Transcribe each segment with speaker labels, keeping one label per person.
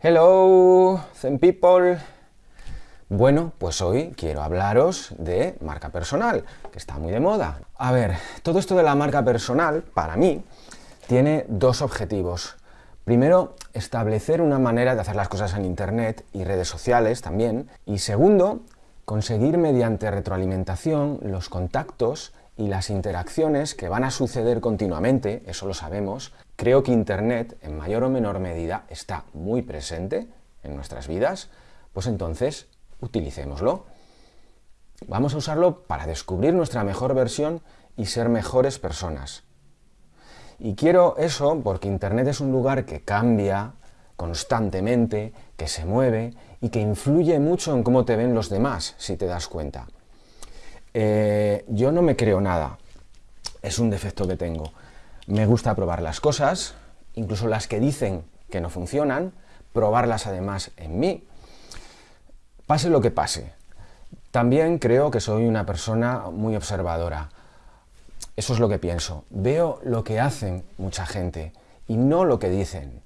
Speaker 1: Hello, Zen People. Bueno, pues hoy quiero hablaros de marca personal, que está muy de moda. A ver, todo esto de la marca personal, para mí, tiene dos objetivos. Primero, establecer una manera de hacer las cosas en Internet y redes sociales también. Y segundo, conseguir mediante retroalimentación los contactos y las interacciones que van a suceder continuamente, eso lo sabemos, creo que Internet, en mayor o menor medida, está muy presente en nuestras vidas, pues entonces utilicémoslo. Vamos a usarlo para descubrir nuestra mejor versión y ser mejores personas. Y quiero eso porque Internet es un lugar que cambia constantemente, que se mueve y que influye mucho en cómo te ven los demás, si te das cuenta. Eh, yo no me creo nada, es un defecto que tengo. Me gusta probar las cosas, incluso las que dicen que no funcionan, probarlas además en mí, pase lo que pase. También creo que soy una persona muy observadora. Eso es lo que pienso. Veo lo que hacen mucha gente y no lo que dicen.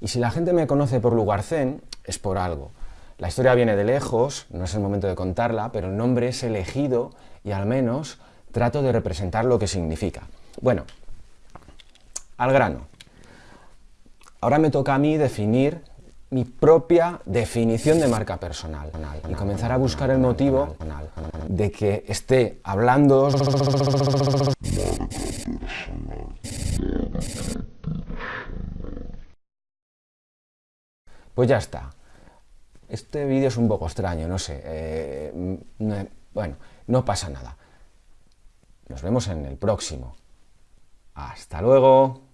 Speaker 1: Y si la gente me conoce por lugar zen, es por algo. La historia viene de lejos, no es el momento de contarla, pero el nombre es elegido y al menos trato de representar lo que significa. Bueno, al grano. Ahora me toca a mí definir mi propia definición de marca personal y comenzar a buscar el motivo de que esté hablando pues ya está. Este vídeo es un poco extraño, no sé. Eh, bueno, no pasa nada. Nos vemos en el próximo. Hasta luego.